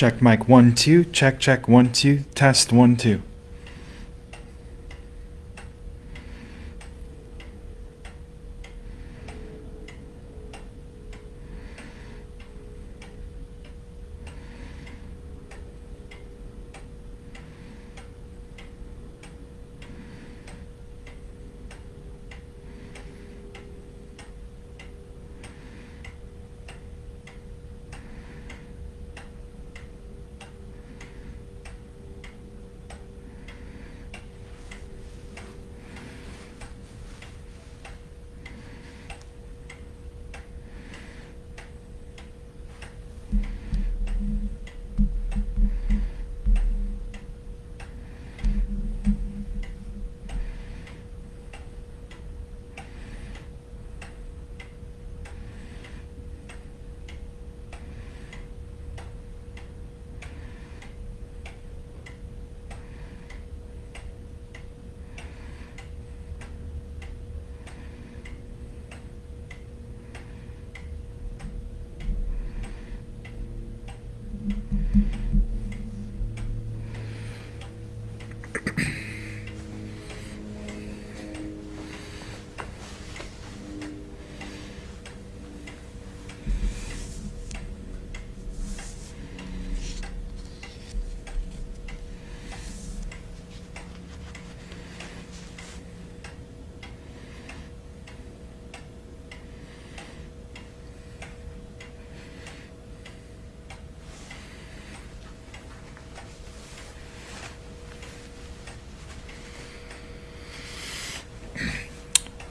Check mic one, two. Check, check, one, two. Test one, two.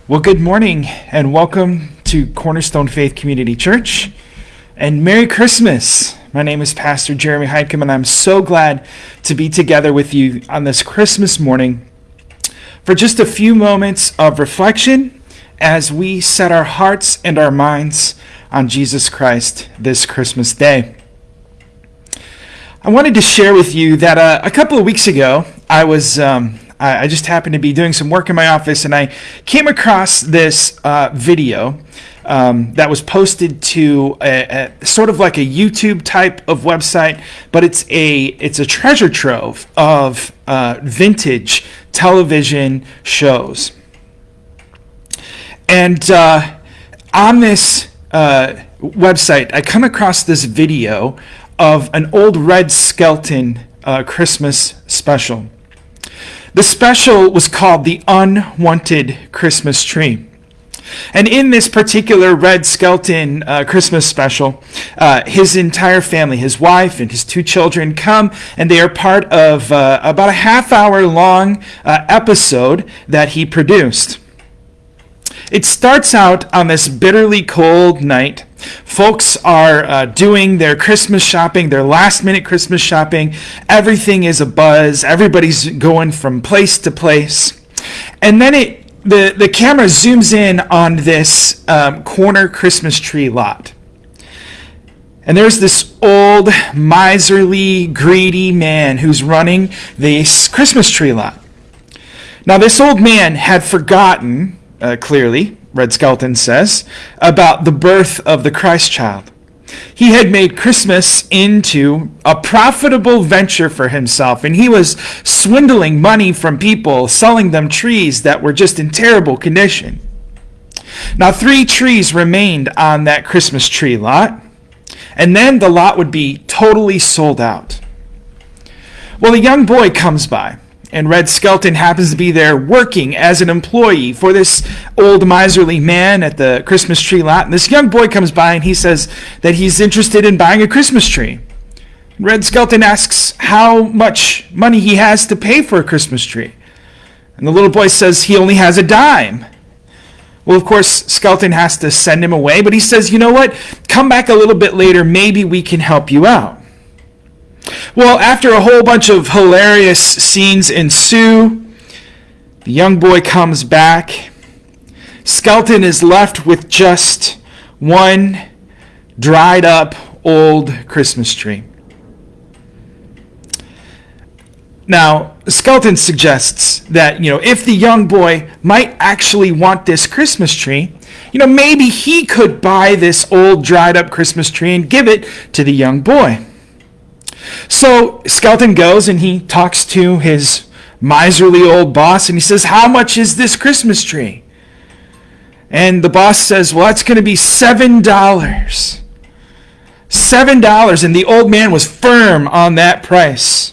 Well, good morning and welcome to Cornerstone Faith Community Church and Merry Christmas. My name is Pastor Jeremy Heidkem and I'm so glad to be together with you on this Christmas morning for just a few moments of reflection as we set our hearts and our minds on Jesus Christ this Christmas day. I wanted to share with you that uh, a couple of weeks ago I was um, I, I just happened to be doing some work in my office and I came across this uh, video um, that was posted to a, a, sort of like a YouTube type of website, but it's a it's a treasure trove of uh, vintage television shows. And uh, on this uh, website, I come across this video of an old Red Skelton uh, Christmas special. The special was called The Unwanted Christmas Tree. And in this particular Red Skelton uh, Christmas special, uh, his entire family, his wife and his two children, come and they are part of uh, about a half hour long uh, episode that he produced. It starts out on this bitterly cold night Folks are uh, doing their Christmas shopping, their last minute Christmas shopping. Everything is a buzz. Everybody's going from place to place. And then it the, the camera zooms in on this um, corner Christmas tree lot. And there's this old, miserly, greedy man who's running this Christmas tree lot. Now, this old man had forgotten, uh, clearly, Red Skelton says, about the birth of the Christ child. He had made Christmas into a profitable venture for himself, and he was swindling money from people, selling them trees that were just in terrible condition. Now, three trees remained on that Christmas tree lot, and then the lot would be totally sold out. Well, a young boy comes by and Red Skelton happens to be there working as an employee for this old miserly man at the Christmas tree lot. And this young boy comes by and he says that he's interested in buying a Christmas tree. Red Skelton asks how much money he has to pay for a Christmas tree. And the little boy says he only has a dime. Well, of course, Skelton has to send him away, but he says, you know what? Come back a little bit later. Maybe we can help you out. Well, after a whole bunch of hilarious scenes ensue, the young boy comes back. Skelton is left with just one dried up old Christmas tree. Now, Skelton suggests that, you know, if the young boy might actually want this Christmas tree, you know, maybe he could buy this old dried up Christmas tree and give it to the young boy. So Skelton goes and he talks to his miserly old boss and he says, How much is this Christmas tree? And the boss says, Well, it's going to be $7. $7. And the old man was firm on that price.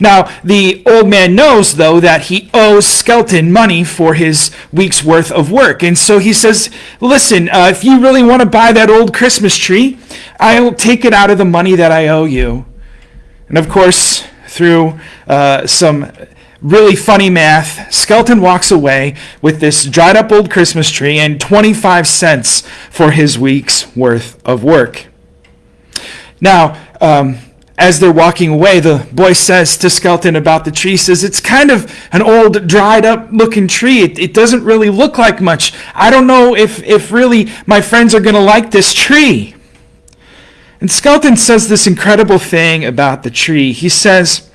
Now, the old man knows, though, that he owes Skelton money for his week's worth of work. And so he says, Listen, uh, if you really want to buy that old Christmas tree, I'll take it out of the money that I owe you. And of course, through uh, some really funny math, Skelton walks away with this dried up old Christmas tree and 25 cents for his week's worth of work. Now, um, as they're walking away, the boy says to Skelton about the tree, says, It's kind of an old, dried up looking tree. It, it doesn't really look like much. I don't know if, if really my friends are going to like this tree. And Skelton says this incredible thing about the tree. He says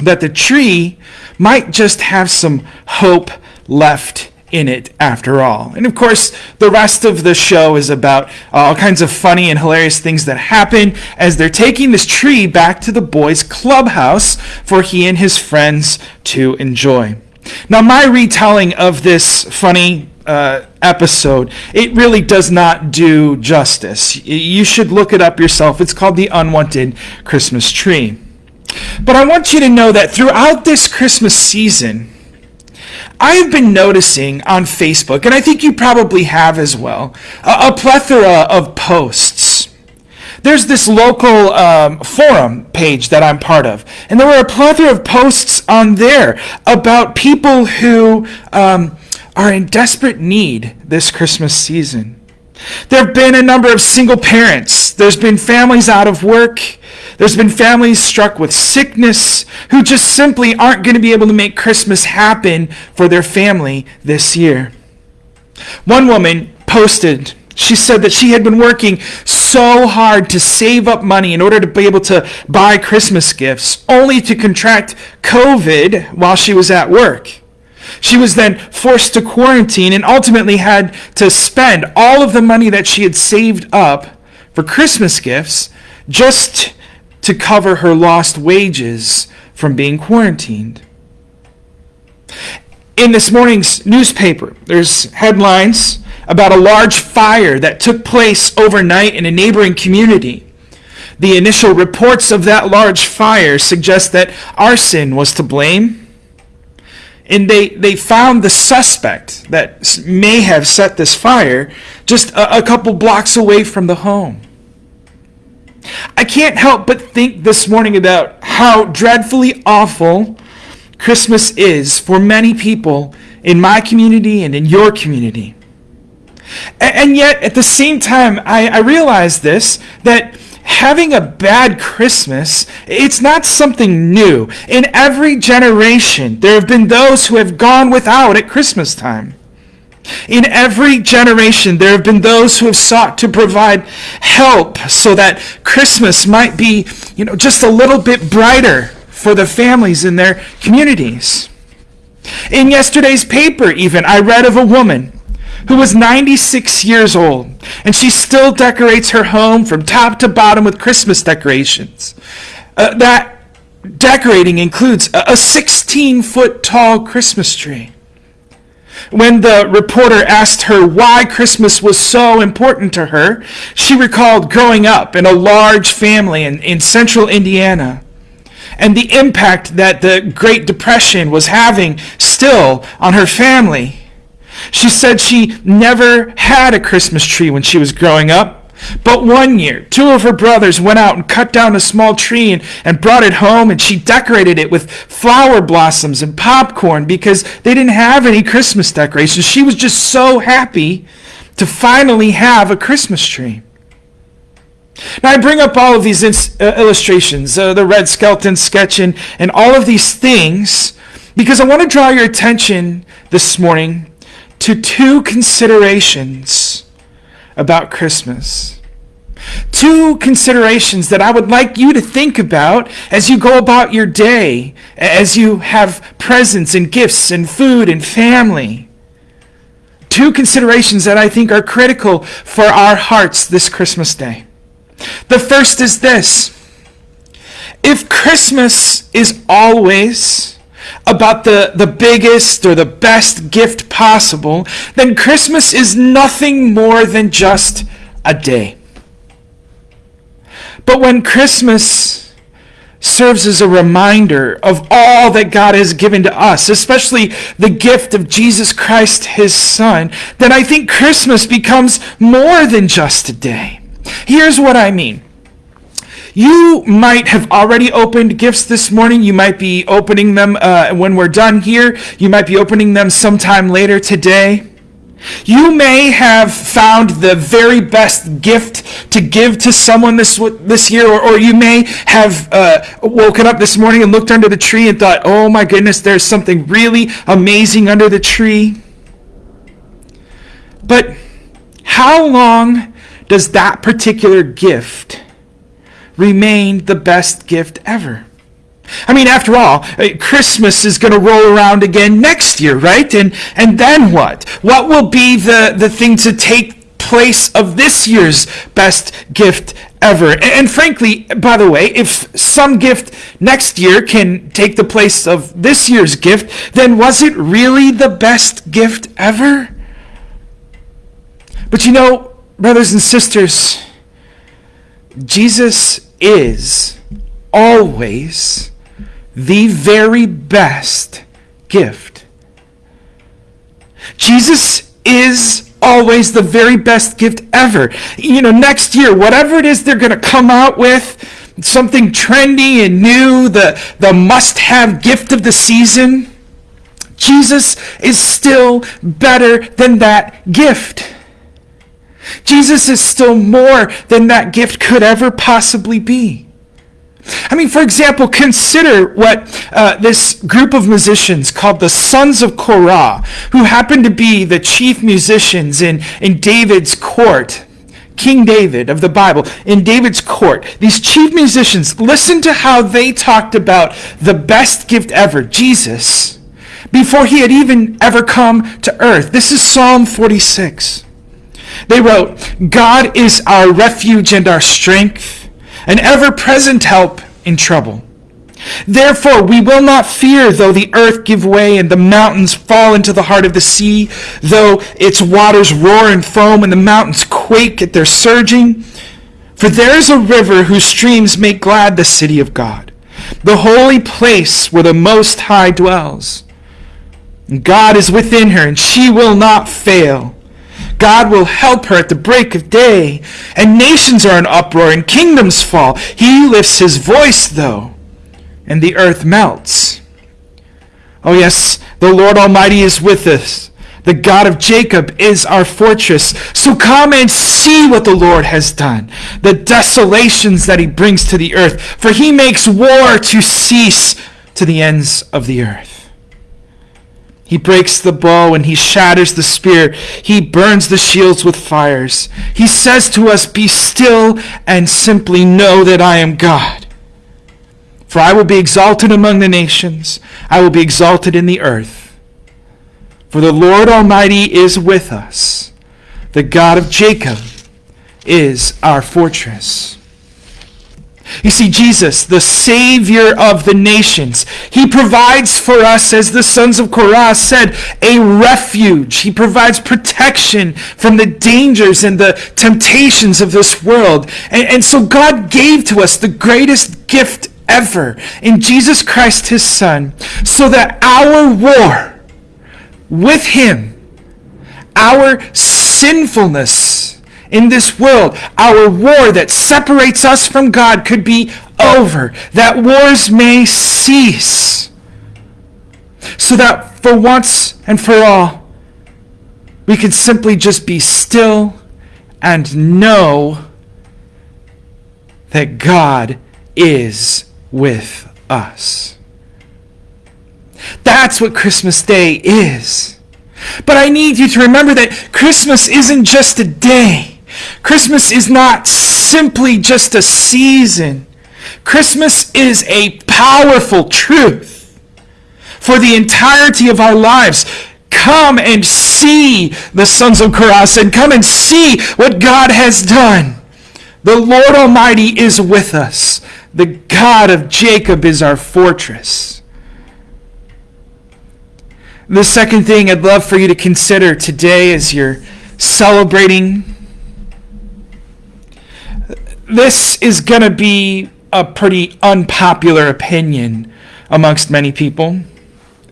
that the tree might just have some hope left in it after all. And of course, the rest of the show is about all kinds of funny and hilarious things that happen as they're taking this tree back to the boys' clubhouse for he and his friends to enjoy. Now, my retelling of this funny uh, episode, it really does not do justice. You should look it up yourself. It's called The Unwanted Christmas Tree. But I want you to know that throughout this Christmas season, I have been noticing on Facebook, and I think you probably have as well, a, a plethora of posts. There's this local um, forum page that I'm part of, and there were a plethora of posts on there about people who um, are in desperate need this Christmas season. There have been a number of single parents. There's been families out of work. There's been families struck with sickness who just simply aren't going to be able to make Christmas happen for their family this year. One woman posted, she said that she had been working so hard to save up money in order to be able to buy Christmas gifts, only to contract COVID while she was at work. She was then forced to quarantine and ultimately had to spend all of the money that she had saved up for Christmas gifts just to cover her lost wages from being quarantined. In this morning's newspaper, there's headlines about a large fire that took place overnight in a neighboring community. The initial reports of that large fire suggest that arson was to blame. And they, they found the suspect that may have set this fire just a, a couple blocks away from the home. I can't help but think this morning about how dreadfully awful Christmas is for many people in my community and in your community. And yet, at the same time, I, I realize this that having a bad Christmas, it's not something new. In every generation, there have been those who have gone without at Christmas time. In every generation, there have been those who have sought to provide help so that Christmas might be, you know, just a little bit brighter for the families in their communities. In yesterday's paper, even, I read of a woman who was 96 years old, and she still decorates her home from top to bottom with Christmas decorations. Uh, that decorating includes a 16 foot tall Christmas tree. When the reporter asked her why Christmas was so important to her, she recalled growing up in a large family in, in central Indiana. and the impact that the Great Depression was having still on her family. She said she never had a Christmas tree when she was growing up. But one year, two of her brothers went out and cut down a small tree and, and brought it home, and she decorated it with flower blossoms and popcorn because they didn't have any Christmas decorations. She was just so happy to finally have a Christmas tree. Now, I bring up all of these uh, illustrations, uh, the Red Skelton sketch, and, and all of these things, because I want to draw your attention this morning to two considerations about Christmas. Two considerations that I would like you to think about as you go about your day, as you have presents and gifts and food and family. Two considerations that I think are critical for our hearts this Christmas day. The first is this if Christmas is always about the, the biggest or the best gift possible, then Christmas is nothing more than just a day. But when Christmas serves as a reminder of all that God has given to us, especially the gift of Jesus Christ, his Son, then I think Christmas becomes more than just a day. Here's what I mean. You might have already opened gifts this morning. You might be opening them uh, when we're done here. You might be opening them sometime later today. You may have found the very best gift to give to someone this this year, or, or you may have uh, woken up this morning and looked under the tree and thought, "Oh my goodness, there's something really amazing under the tree." But how long does that particular gift remain the best gift ever? I mean, after all, uh, Christmas is going to roll around again next year, right? And and then what? What will be the, the thing to take place of this year's best gift ever? And, and frankly, by the way, if some gift next year can take the place of this year's gift, then was it really the best gift ever? But you know, brothers and sisters, Jesus is always the very best gift. Jesus is always the very best gift ever. You know, next year, whatever it is they're going to come out with, something trendy and new, the, the must have gift of the season, Jesus is still better than that gift. Jesus is still more than that gift could ever possibly be. I mean, for example, consider what uh, this group of musicians called the Sons of Korah, who happened to be the chief musicians in, in David's court, King David of the Bible, in David's court. These chief musicians, listen to how they talked about the best gift ever, Jesus, before he had even ever come to earth. This is Psalm 46. They wrote, God is our refuge and our strength, an ever present help in trouble. Therefore, we will not fear though the earth give way and the mountains fall into the heart of the sea, though its waters roar and foam and the mountains quake at their surging. For there is a river whose streams make glad the city of God, the holy place where the Most High dwells. God is within her, and she will not fail. God will help her at the break of day. And nations are in uproar and kingdoms fall. He lifts his voice, though, and the earth melts. Oh, yes, the Lord Almighty is with us. The God of Jacob is our fortress. So come and see what the Lord has done, the desolations that he brings to the earth. For he makes war to cease to the ends of the earth. He breaks the bow and he shatters the spear. He burns the shields with fires. He says to us, Be still and simply know that I am God. For I will be exalted among the nations, I will be exalted in the earth. For the Lord Almighty is with us. The God of Jacob is our fortress. You see, Jesus, the Savior of the nations, He provides for us, as the sons of Korah said, a refuge. He provides protection from the dangers and the temptations of this world. And, and so God gave to us the greatest gift ever in Jesus Christ his Son, so that our war with him, our sinfulness in this world, our war that separates us from God could be over, that wars may cease, so that for once and for all, we could simply just be still and know that God is with us. That's what Christmas Day is. But I need you to remember that Christmas isn't just a day. Christmas is not simply just a season. Christmas is a powerful truth for the entirety of our lives. Come and see the sons of Korah and come and see what God has done. The Lord Almighty is with us. The God of Jacob is our fortress. The second thing I'd love for you to consider today as you're celebrating, this is going to be a pretty unpopular opinion amongst many people.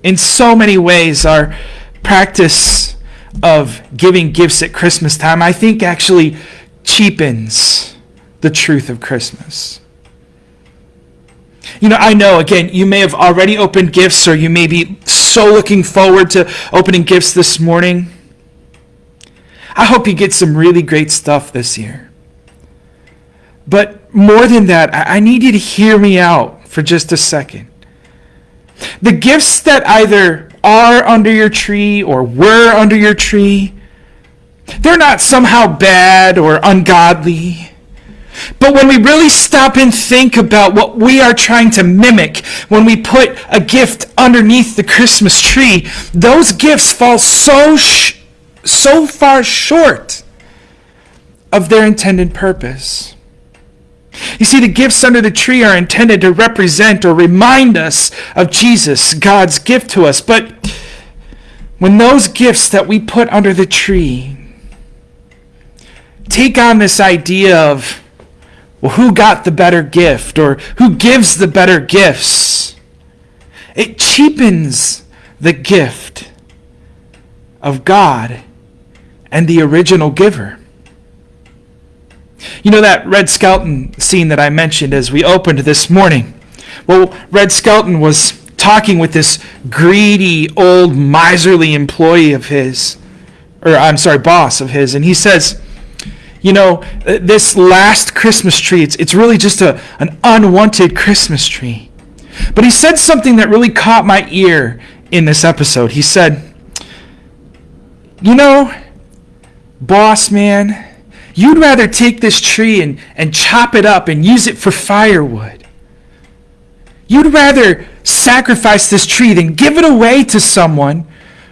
In so many ways, our practice of giving gifts at Christmas time, I think, actually cheapens the truth of Christmas. You know, I know, again, you may have already opened gifts or you may be so looking forward to opening gifts this morning. I hope you get some really great stuff this year. But more than that, I need you to hear me out for just a second. The gifts that either are under your tree or were under your tree, they're not somehow bad or ungodly. But when we really stop and think about what we are trying to mimic when we put a gift underneath the Christmas tree, those gifts fall so so far short of their intended purpose. You see, the gifts under the tree are intended to represent or remind us of Jesus, God's gift to us. But when those gifts that we put under the tree take on this idea of well, who got the better gift or who gives the better gifts? It cheapens the gift of God and the original giver. You know that Red Skelton scene that I mentioned as we opened this morning? Well, Red Skelton was talking with this greedy, old, miserly employee of his, or I'm sorry, boss of his, and he says, you know, this last Christmas tree, it's, it's really just a, an unwanted Christmas tree. But he said something that really caught my ear in this episode. He said, You know, boss man, you'd rather take this tree and, and chop it up and use it for firewood. You'd rather sacrifice this tree than give it away to someone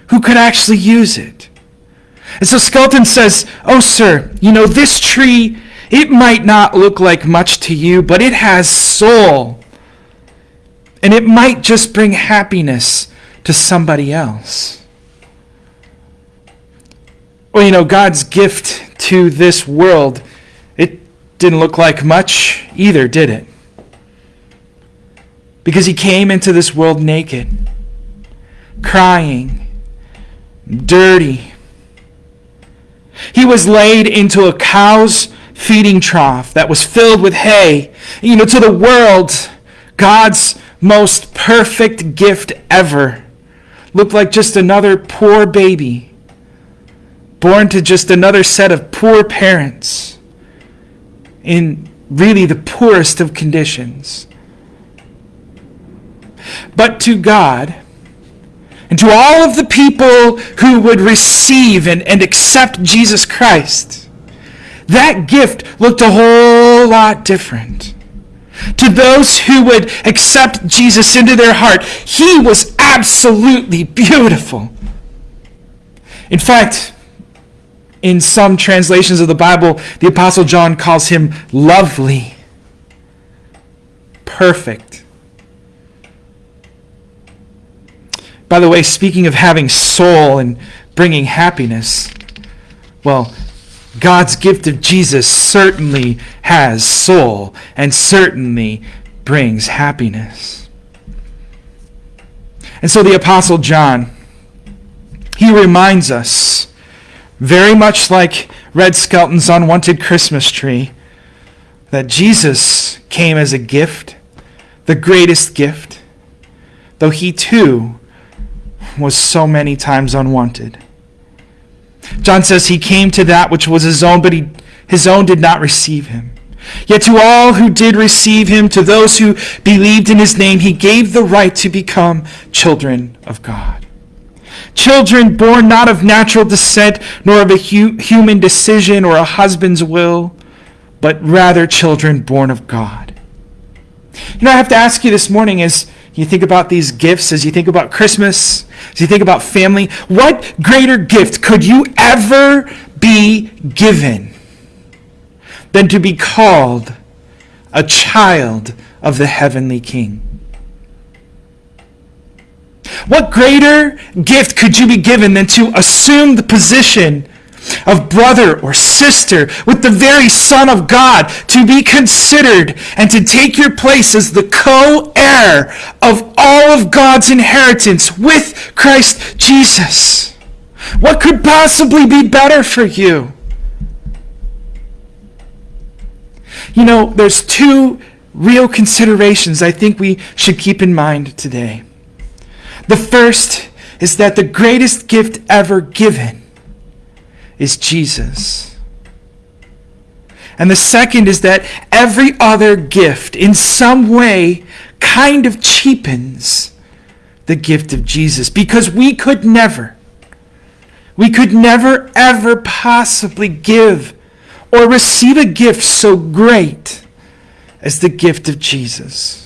who could actually use it. And so Skelton says, Oh, sir, you know, this tree, it might not look like much to you, but it has soul. And it might just bring happiness to somebody else. Well, you know, God's gift to this world, it didn't look like much either, did it? Because he came into this world naked, crying, dirty, he was laid into a cow's feeding trough that was filled with hay. You know, to the world, God's most perfect gift ever looked like just another poor baby, born to just another set of poor parents in really the poorest of conditions. But to God, and to all of the people who would receive and, and accept Jesus Christ, that gift looked a whole lot different. To those who would accept Jesus into their heart, he was absolutely beautiful. In fact, in some translations of the Bible, the Apostle John calls him lovely, perfect, By the way, speaking of having soul and bringing happiness, well, God's gift of Jesus certainly has soul and certainly brings happiness. And so the Apostle John, he reminds us, very much like Red Skelton's unwanted Christmas tree, that Jesus came as a gift, the greatest gift, though he too was so many times unwanted. John says he came to that which was his own, but he, his own did not receive him. Yet to all who did receive him, to those who believed in his name, he gave the right to become children of God. Children born not of natural descent, nor of a hu- human decision or a husband's will, but rather children born of God. You know, I have to ask you this morning as you think about these gifts, as you think about Christmas, as you think about family, what greater gift could you ever be given than to be called a child of the heavenly King? What greater gift could you be given than to assume the position of brother or sister with the very Son of God, to be considered and to take your place as the co heir of all of God's inheritance with Christ Jesus. What could possibly be better for you? You know, there's two real considerations I think we should keep in mind today. The first is that the greatest gift ever given is Jesus. And the second is that every other gift, in some way, kind of cheapens the gift of Jesus because we could never, we could never, ever possibly give or receive a gift so great as the gift of Jesus.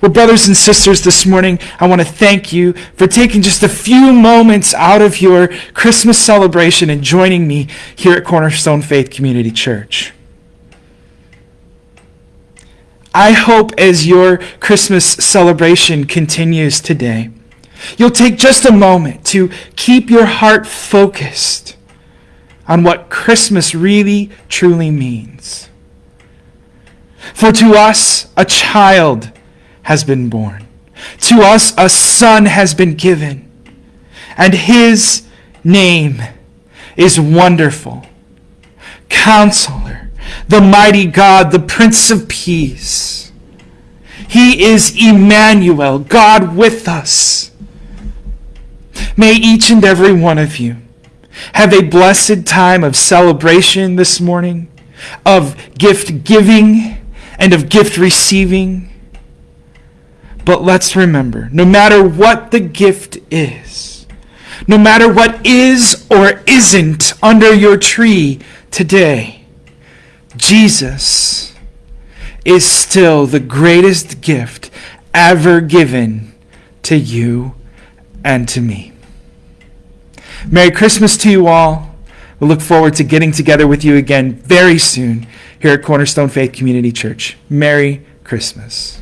Well, brothers and sisters, this morning, I want to thank you for taking just a few moments out of your Christmas celebration and joining me here at Cornerstone Faith Community Church. I hope as your Christmas celebration continues today, you'll take just a moment to keep your heart focused on what Christmas really, truly means. For to us, a child has been born. To us a son has been given, and his name is Wonderful, Counselor, the Mighty God, the Prince of Peace. He is Emmanuel, God with us. May each and every one of you have a blessed time of celebration this morning, of gift giving and of gift receiving but let's remember no matter what the gift is, no matter what is or isn't under your tree today, Jesus is still the greatest gift ever given to you and to me. Merry Christmas to you all. We look forward to getting together with you again very soon here at Cornerstone Faith Community Church. Merry Christmas.